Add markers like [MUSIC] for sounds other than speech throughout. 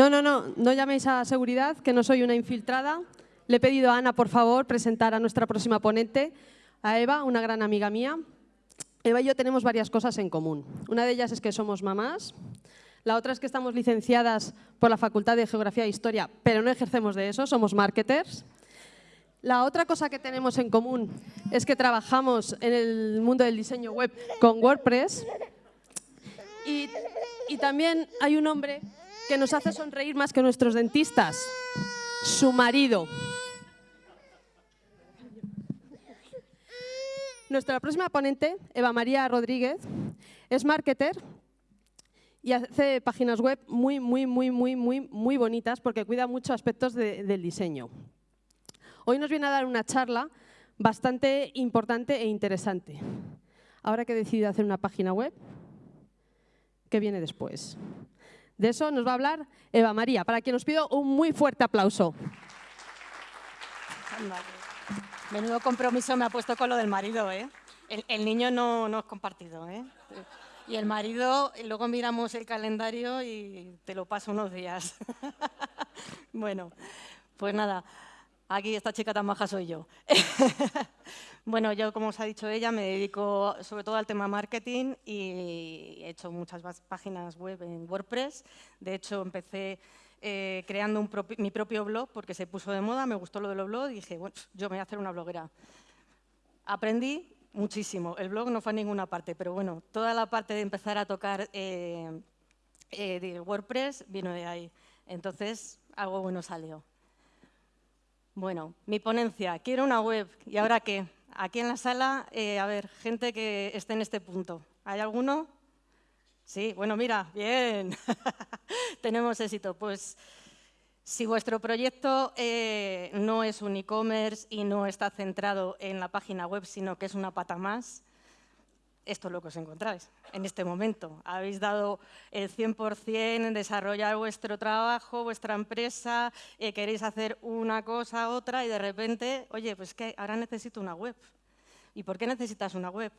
No, no, no, no llaméis a seguridad, que no soy una infiltrada. Le he pedido a Ana, por favor, presentar a nuestra próxima ponente, a Eva, una gran amiga mía. Eva y yo tenemos varias cosas en común. Una de ellas es que somos mamás, la otra es que estamos licenciadas por la Facultad de Geografía e Historia, pero no ejercemos de eso, somos marketers. La otra cosa que tenemos en común es que trabajamos en el mundo del diseño web con WordPress. Y, también hay un hombre que nos hace sonreír más que nuestros dentistas, su marido. Nuestra próxima ponente, Eva María Rodríguez, es marketer y hace páginas web muy, muy, muy, muy, muy, muy bonitas porque cuida muchos aspectos del diseño. Hoy nos viene a dar una charla bastante importante e interesante. Ahora que he decidido hacer una página web, ¿qué viene después? De eso nos va a hablar Eva María, para quien os pido un muy fuerte aplauso. Menudo compromiso me ha puesto con lo del marido, ¿eh? El, niño no, no es compartido, ¿eh? Y el marido, luego miramos el calendario y te lo paso unos días. [LAUGHS] bueno, pues nada, aquí esta chica tan maja soy yo. [LAUGHS] bueno, yo, como os ha dicho ella, me dedico sobre todo al tema marketing y he hecho muchas páginas web en WordPress. De hecho, empecé eh, creando mi propio blog porque se puso de moda, me gustó lo de los blogs y dije, bueno, yo me voy a hacer una bloguera. Aprendí muchísimo. El blog no fue a ninguna parte, pero bueno, toda la parte de empezar a tocar eh, eh, de WordPress vino de ahí. Entonces, algo bueno salió. Bueno, mi ponencia, quiero una web. ¿Y ahora qué? Aquí en la sala, eh, a ver, gente que esté en este punto. ¿Hay alguno? Sí, bueno, mira, bien. [LAUGHS] Tenemos éxito. Pues si vuestro proyecto eh, no es un e-commerce y no está centrado en la página web, sino que es una pata más, esto es lo que os encontráis en este momento. Habéis dado el 100% en desarrollar vuestro trabajo, vuestra empresa, eh, queréis hacer una cosa, otra y de repente, oye, pues que ahora necesito una web. ¿Y por qué necesitas una web?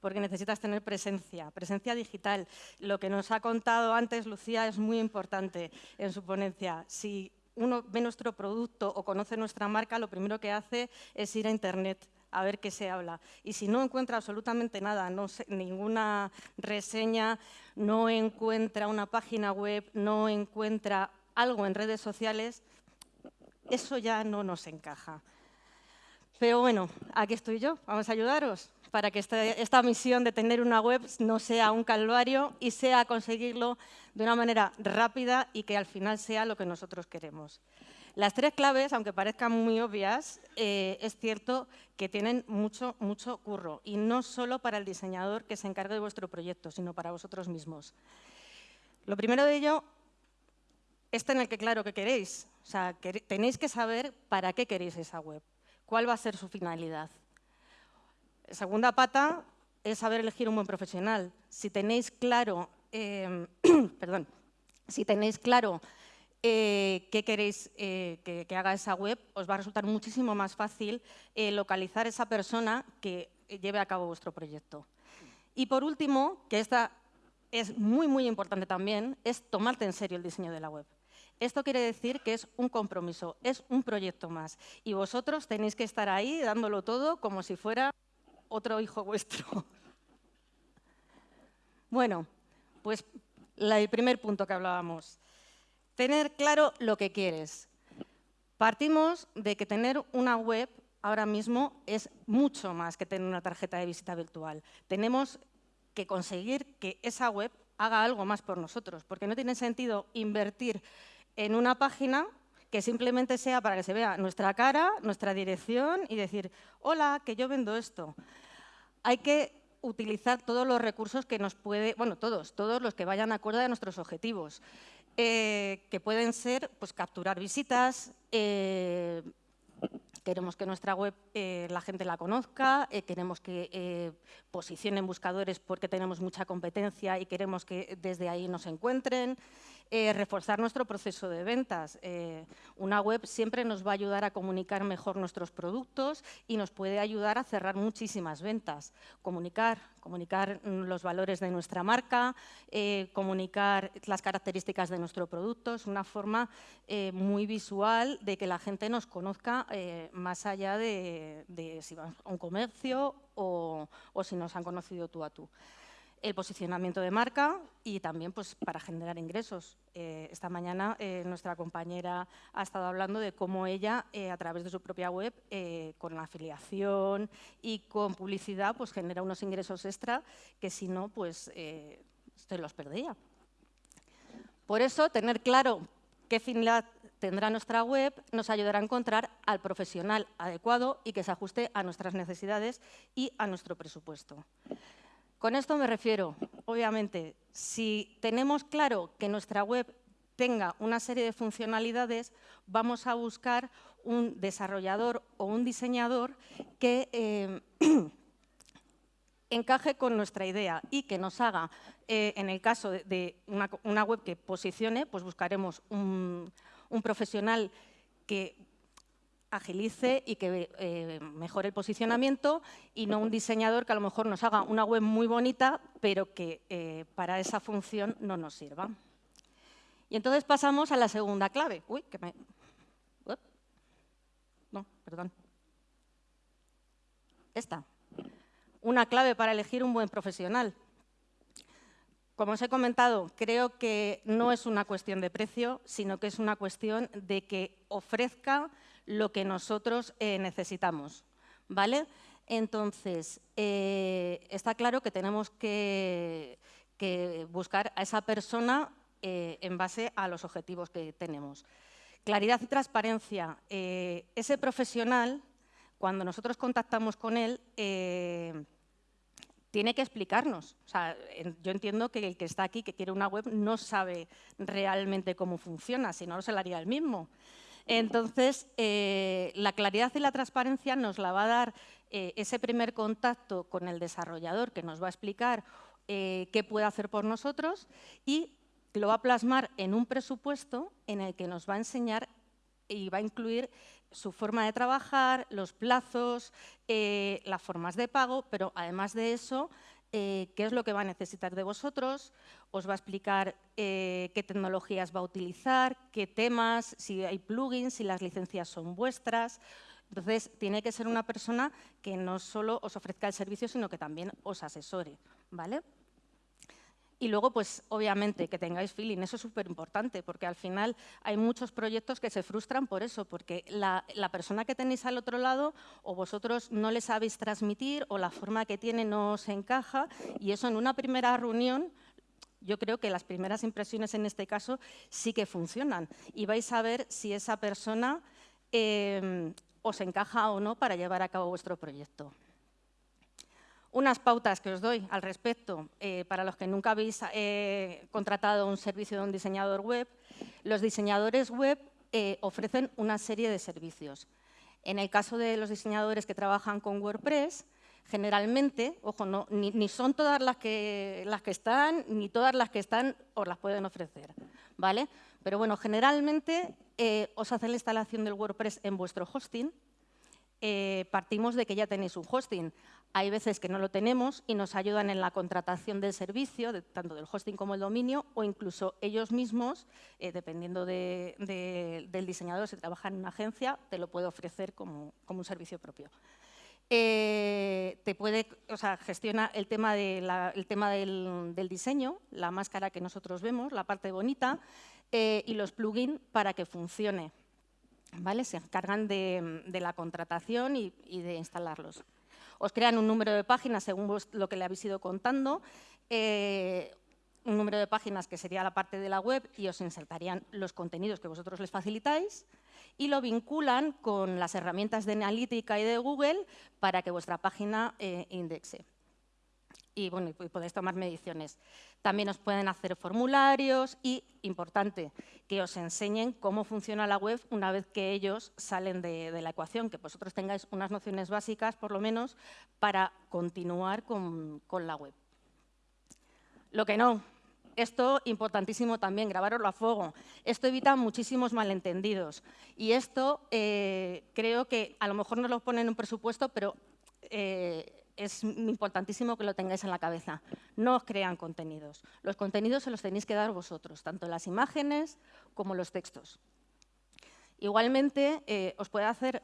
porque necesitas tener presencia, presencia digital. Lo que nos ha contado antes Lucía es muy importante en su ponencia. Si uno ve nuestro producto o conoce nuestra marca, lo primero que hace es ir a Internet a ver qué se habla. Y si no encuentra absolutamente nada, no ninguna reseña, no encuentra una página web, no encuentra algo en redes sociales, eso ya no nos encaja. Pero bueno, aquí estoy yo, vamos a ayudaros para que este, esta misión de tener una web no sea un calvario y sea conseguirlo de una manera rápida y que al final sea lo que nosotros queremos. Las tres claves, aunque parezcan muy obvias, eh, es cierto que tienen mucho, mucho curro y no solo para el diseñador que se encargue de vuestro proyecto, sino para vosotros mismos. Lo primero de ello es tener que claro qué queréis. O sea, tenéis que saber para qué queréis esa web, cuál va a ser su finalidad. Segunda pata es saber elegir un buen profesional. Si tenéis claro, em, [CLEARS THROAT] perdón, si tenéis claro eh, qué queréis eh, que, haga esa web, os va a resultar muchísimo más fácil eh, localizar esa persona que lleve a cabo vuestro proyecto. Y por último, que esta es muy, muy importante también, es tomarte en serio el diseño de la web. Esto quiere decir que es un compromiso, es un proyecto más. Y vosotros tenéis que estar ahí dándolo todo como si fuera otro hijo vuestro. [LAUGHS] Bueno, pues el primer punto que hablábamos. Tener claro lo que quieres. Partimos de que tener una web ahora mismo es mucho más que tener una tarjeta de visita virtual. Tenemos que conseguir que esa web haga algo más por nosotros, porque no tiene sentido invertir en una página que simplemente sea para que se vea nuestra cara, nuestra dirección y decir, hola, que yo vendo esto. Hay que utilizar todos los recursos que nos puede, bueno, todos, todos los que vayan acorde a nuestros objetivos, eh, que pueden ser pues, capturar visitas, eh, queremos que nuestra web eh, la gente la conozca, queremos que posicione en buscadores porque tenemos mucha competencia y queremos que desde ahí nos encuentren, Eh, reforzar nuestro proceso de ventas. Eh, una web siempre nos va a ayudar a comunicar mejor nuestros productos y nos puede ayudar a cerrar muchísimas ventas. Comunicar, comunicar los valores de nuestra marca, eh, comunicar las características de nuestro producto. Es una forma muy visual de que la gente nos conozca más allá de, si vamos a un comercio o si nos han conocido tú a tú el posicionamiento de marca y también pues, para generar ingresos. Eh, esta mañana eh, nuestra compañera ha estado hablando de cómo ella, eh, a través de su propia web, con la afiliación y con publicidad, pues genera unos ingresos extra que si no, pues se los perdía. Por eso, tener claro qué finalidad tendrá nuestra web nos ayudará a encontrar al profesional adecuado y que se ajuste a nuestras necesidades y a nuestro presupuesto. Con esto me refiero, obviamente, si tenemos claro que nuestra web tenga una serie de funcionalidades, vamos a buscar un desarrollador o un diseñador que eh, [CLEARS THROAT] encaje con nuestra idea y que nos haga, eh, en el caso de, una, web que posicione, pues buscaremos un, un profesional que agilice y que eh, mejore el posicionamiento y no un diseñador que a lo mejor nos haga una web muy bonita, pero que eh, para esa función no nos sirva. Y entonces pasamos a la segunda clave. Uy, que me... No, perdón. Esta. Una clave para elegir un buen profesional. Como os he comentado, creo que no es una cuestión de precio, sino que es una cuestión de que ofrezca lo que nosotros eh, necesitamos. ¿vale? Entonces, eh, está claro que tenemos que, buscar a esa persona eh, en base a los objetivos que tenemos. Claridad y transparencia. ese profesional, cuando nosotros contactamos con él, tiene que explicarnos. yo entiendo que el que está aquí, que quiere una web, no sabe realmente cómo funciona, si no, se lo haría él mismo. Entonces, eh, la claridad y la transparencia nos la va a dar eh, ese primer contacto con el desarrollador que nos va a explicar eh, qué puede hacer por nosotros y lo va a plasmar en un presupuesto en el que nos va a enseñar y va a incluir su forma de trabajar, los plazos, las formas de pago, pero además de eso, qué es lo que va a necesitar de vosotros, os va a explicar eh, qué tecnologías va a utilizar, qué temas, si hay plugins, si las licencias son vuestras. Entonces, tiene que ser una persona que no solo os ofrezca el servicio, sino que también os asesore. ¿vale? Y luego, pues, obviamente, que tengáis feeling, eso es súper importante, porque al final hay muchos proyectos que se frustran por eso, porque la, persona que tenéis al otro lado o vosotros no le sabéis transmitir o la forma que tiene no os encaja y eso en una primera reunión yo creo que las primeras impresiones en este caso sí que funcionan y vais a ver si esa persona em, os encaja o no para llevar a cabo vuestro proyecto. Unas pautas que os doy al respecto, eh, para los que nunca habéis eh, contratado un servicio de un diseñador web, los diseñadores web eh, ofrecen una serie de servicios. En el caso de los diseñadores que trabajan con WordPress, generalmente, ojo, no, ni, son todas las que, las que están, ni todas las que están os las pueden ofrecer, ¿vale? Pero bueno, generalmente os hacen la instalación del WordPress en vuestro hosting, eh, partimos de que ya tenéis un hosting. Hay veces que no lo tenemos y nos ayudan en la contratación del servicio, tanto del hosting como el dominio, o incluso ellos mismos, eh, dependiendo del diseñador, si trabaja en una agencia, te lo puede ofrecer como un servicio propio. Eh, te puede, o sea, gestiona el tema, el tema del, diseño, la máscara que nosotros vemos, la parte bonita, y los plugins para que funcione. Se encargan de, la contratación y, de instalarlos. Os crean un número de páginas según lo que le habéis ido contando, eh, un número de páginas que sería la parte de la web y os insertarían los contenidos que vosotros les facilitáis y lo vinculan con las herramientas de analítica y de Google para que vuestra página eh, indexe. Y bueno, podéis tomar mediciones. También os pueden hacer formularios y, importante, que os enseñen cómo funciona la web una vez que ellos salen de, la ecuación, que vosotros tengáis unas nociones básicas, por lo menos, para continuar con, con la web. Lo que no, esto importantísimo también, grabarlo a fuego. Esto evita muchísimos malentendidos. Y esto eh, creo que a lo mejor no lo ponen en un presupuesto, pero eh, es importantísimo que lo tengáis en la cabeza. No os crean contenidos. Los contenidos se los tenéis que dar vosotros, tanto las imágenes como los textos. Igualmente, eh, os puede hacer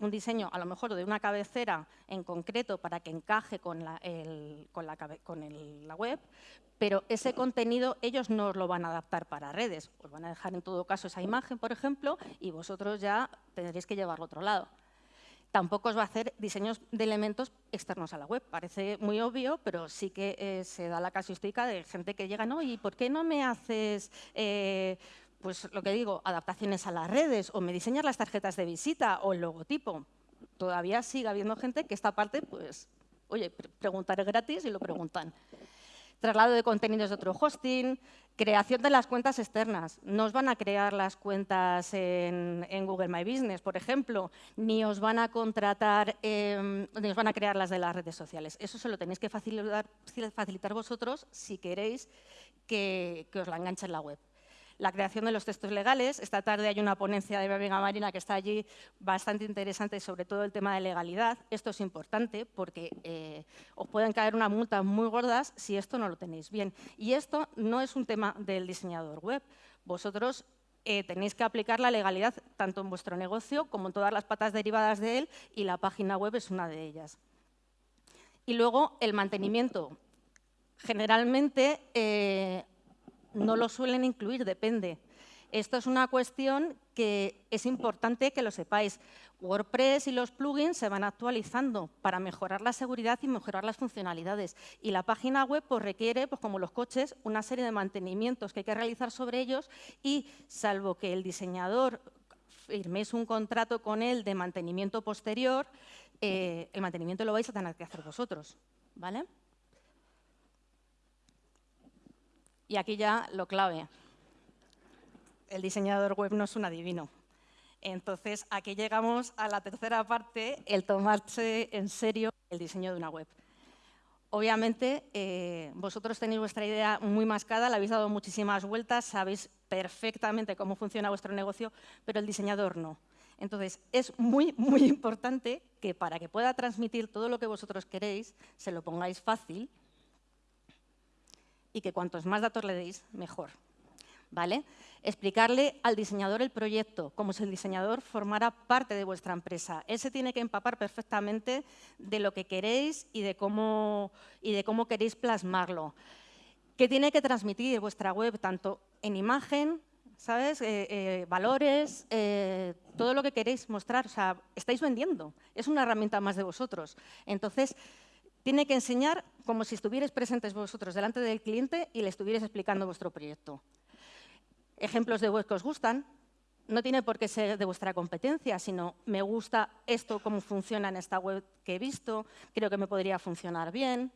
un diseño, a lo mejor de una cabecera en concreto para que encaje con la, web, pero ese contenido ellos no os lo van a adaptar para redes. Os van a dejar en todo caso esa imagen, por ejemplo, y vosotros ya tendréis que llevarlo a otro lado. Tampoco os va a hacer diseños de elementos externos a la web. Parece muy obvio, pero sí que eh, se da la casuística de gente que llega, ¿no? ¿Y por qué no me haces eh, pues lo que digo, adaptaciones a las redes o me diseñas las tarjetas de visita o el logotipo. Todavía sigue habiendo gente que esta parte, pues, oye, preguntar es gratis y lo preguntan. Traslado de contenidos de otro hosting, creación de las cuentas externas. No os van a crear las cuentas en, Google My Business, por ejemplo, ni os van a contratar, em, ni os van a crear las de las redes sociales. Eso se lo tenéis que facilitar, facilitar vosotros si queréis que, que os la enganche en la web la creación de los textos legales. Esta tarde hay una ponencia de Amiga Marina que está allí bastante interesante sobre todo el tema de legalidad. Esto es importante porque eh, os pueden caer unas multas muy gordas si esto no lo tenéis bien. Y esto no es un tema del diseñador web. Vosotros eh, tenéis que aplicar la legalidad tanto en vuestro negocio como en todas las patas derivadas de él y la página web es una de ellas. Y luego el mantenimiento. Generalmente eh, no lo suelen incluir, depende. Esto es una cuestión que es importante que lo sepáis. WordPress y los plugins se van actualizando para mejorar la seguridad y mejorar las funcionalidades. Y la página web pues, requiere, pues, como los coches, una serie de mantenimientos que hay que realizar sobre ellos y, salvo que el diseñador firméis un contrato con él de mantenimiento posterior, eh, el mantenimiento lo vais a tener que hacer vosotros. ¿vale? Y aquí ya lo clave. El diseñador web no es un adivino. Entonces, aquí llegamos a la tercera parte, el tomarse en serio el diseño de una web. Obviamente, eh, vosotros tenéis vuestra idea muy mascada, la habéis dado muchísimas vueltas, sabéis perfectamente cómo funciona vuestro negocio, pero el diseñador no. Entonces, es muy, muy importante que para que pueda transmitir todo lo que vosotros queréis, se lo pongáis fácil y que cuantos más datos le deis, mejor. ¿Vale? Explicarle al diseñador el proyecto, como si el diseñador formara parte de vuestra empresa. Él se tiene que empapar perfectamente de lo que queréis y de cómo, y de cómo queréis plasmarlo. ¿Qué tiene que transmitir vuestra web, tanto en imagen, ¿sabes? Eh, eh, valores, eh, todo lo que queréis mostrar. O sea, estáis vendiendo. Es una herramienta más de vosotros. Entonces, tiene que enseñar como si estuvierais presentes vosotros delante del cliente y le estuvierais explicando vuestro proyecto. Ejemplos de web que os gustan, no tiene por qué ser de vuestra competencia, sino me gusta esto, cómo funciona en esta web que he visto, creo que me podría funcionar bien.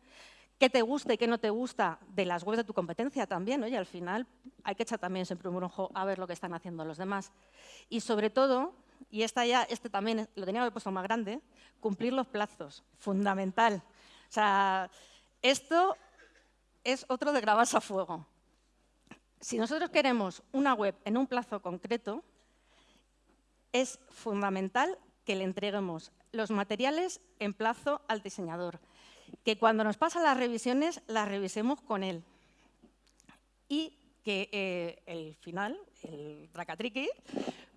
¿Qué te gusta y qué no te gusta de las webs de tu competencia también? Oye, al final hay que echar también siempre un ojo a ver lo que están haciendo los demás. Y sobre todo, y ya, este también lo tenía que puesto más grande, cumplir los plazos, fundamental. O sea, esto es otro de grabarse a fuego. Si nosotros queremos una web en un plazo concreto, es fundamental que le entreguemos los materiales en plazo al diseñador. Que cuando nos pasan las revisiones, las revisemos con él. Y que eh, el final, el tracatriqui,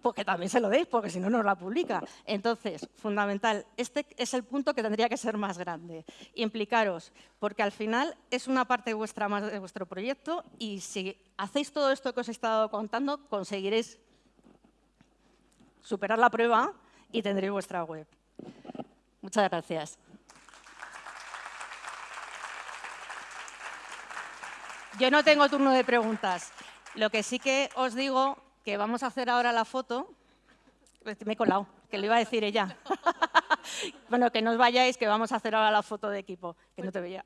porque también se lo deis, porque si no, no la publica. Entonces, fundamental, este es el punto que tendría que ser más grande. Implicaros, porque al final es una parte vuestra más de vuestro proyecto y si hacéis todo esto que os he estado contando, conseguiréis superar la prueba y tendréis vuestra web. Muchas gracias. Yo no tengo turno de preguntas. Lo que sí que os digo que vamos a hacer ahora la foto. Me he colado, que lo iba a decir ella. [LAUGHS] bueno, que no os vayáis, que vamos a hacer ahora la foto de equipo, que no te veía.